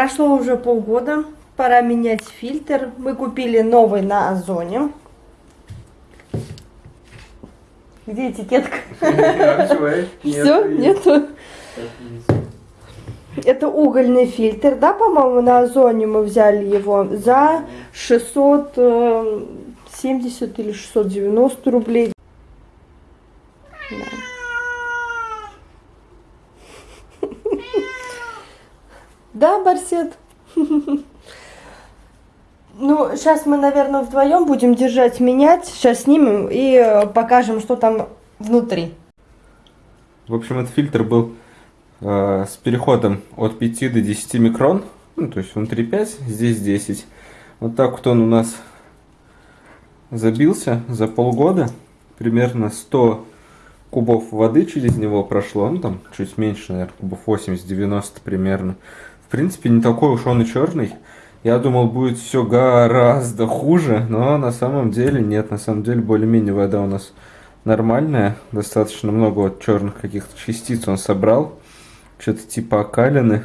Прошло уже полгода, пора менять фильтр. Мы купили новый на Озоне. Где этикетка? Все, нету. Это угольный фильтр, да, по-моему, на Озоне мы взяли его за 670 или 690 рублей. Да. Да, Барсет? Ну, сейчас мы, наверное, вдвоем будем держать, менять. Сейчас снимем и э, покажем, что там внутри. В общем, этот фильтр был э, с переходом от 5 до 10 микрон. Ну, то есть внутри 5, здесь 10. Вот так вот он у нас забился за полгода. Примерно 100 кубов воды через него прошло. Ну, там чуть меньше, наверное, кубов 80-90 примерно. В принципе, не такой уж он и черный. Я думал, будет все гораздо хуже, но на самом деле нет. На самом деле, более-менее вода у нас нормальная. Достаточно много вот черных каких-то частиц он собрал. Что-то типа окалины,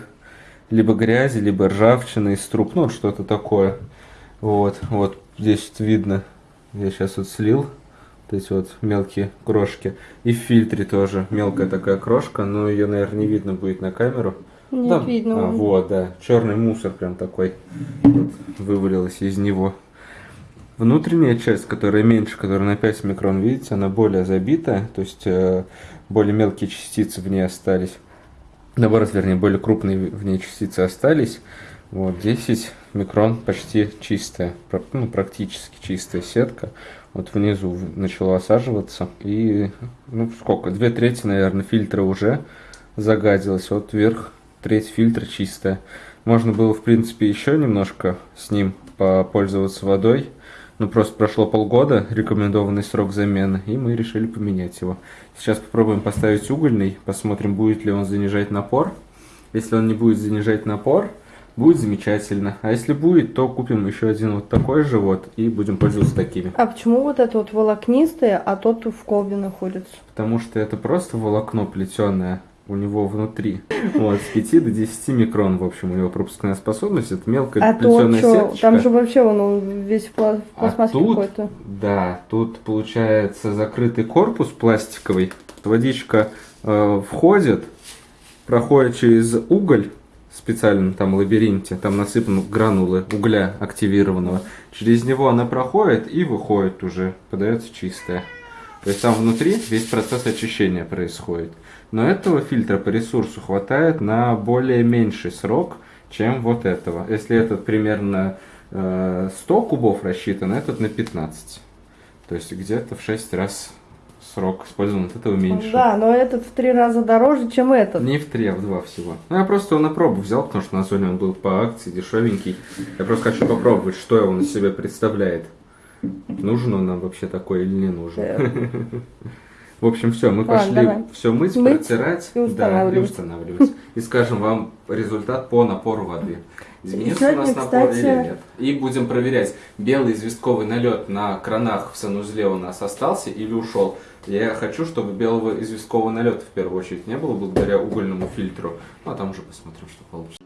либо грязи, либо ржавчины из труб. Ну, что-то такое. Вот, вот здесь вот видно. Я сейчас вот слил вот эти вот мелкие крошки. И в фильтре тоже мелкая такая крошка, но ее, наверное, не видно будет на камеру. Нет, Да, видно. а, вот, да. Черный мусор прям такой вот, вывалилось из него. Внутренняя часть, которая меньше, которая на 5 микрон, видите, она более забитая, то есть э, более мелкие частицы в ней остались. Наоборот, вернее, более крупные в ней частицы остались. Вот, 10 микрон почти чистая, ну, практически чистая сетка. Вот внизу начала осаживаться. И, ну, сколько, две трети, наверное, фильтра уже загадилось. Вот вверх треть фильтра чистая. Можно было, в принципе, еще немножко с ним попользоваться водой. Ну, просто прошло полгода, рекомендованный срок замены, и мы решили поменять его. Сейчас попробуем поставить угольный, посмотрим, будет ли он занижать напор. Если он не будет занижать напор, будет замечательно. А если будет, то купим еще один вот такой же вот и будем пользоваться такими. А почему вот это вот волокнистое, а тот в колбе находится? Потому что это просто волокно плетеное у него внутри. Вот, с 5 до 10 микрон, в общем, у него пропускная способность. Это мелкая А то плетеная что? сеточка. Там же вообще он, он весь в А пластмассе тут, какой-то. да, тут получается закрытый корпус пластиковый. Водичка э, входит, проходит через уголь в специальном там лабиринте, там насыпаны гранулы угля активированного. Через него она проходит и выходит уже, подается чистая. То есть там внутри весь процесс очищения происходит. Но этого фильтра по ресурсу хватает на более меньший срок, чем вот этого. Если этот примерно э, 100 кубов рассчитан, этот на 15. То есть где-то в 6 раз срок использования от этого меньше. Да, но этот в три раза дороже, чем этот. Не в 3, а в 2 всего. Ну, я просто его на пробу взял, потому что на Озоне он был по акции, дешевенький. Я просто хочу попробовать, что он из себя представляет. Нужен он нам вообще такой или не нужен. В общем, все, мы Ладно, пошли давай. все мыть, Мыть протирать и да, и устанавливать. устанавливать. И скажем вам результат по напору воды. Изменился сегодня, у нас напор кстати- или нет. И будем проверять, белый известковый налет на кранах в санузле у нас остался или ушел. Я хочу, чтобы белого известкового налета в первую очередь не было благодаря угольному фильтру. Ну а там уже посмотрим, что получится.